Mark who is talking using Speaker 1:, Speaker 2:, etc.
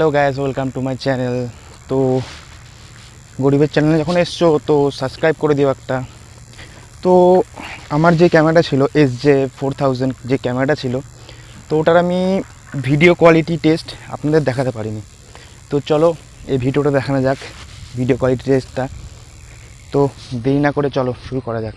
Speaker 1: Hello guys welcome to my channel তো গরিবের চ্যানেলে যখন এসছো, তো সাবস্ক্রাইব করে দিও একটা। তো আমার যে ক্যামেরাটা ছিল এস জে ফোর থাউজেন্ড যে ক্যামেরাটা ছিল, তো ওটার আমি ভিডিও কোয়ালিটি টেস্ট আপনাদের দেখাতে পারিনি। তো চলো, এই ভিডিওটা দেখানো যাক ভিডিও কোয়ালিটি টেস্টটা তো দেরি না করে চলো, শুরু করা যাক।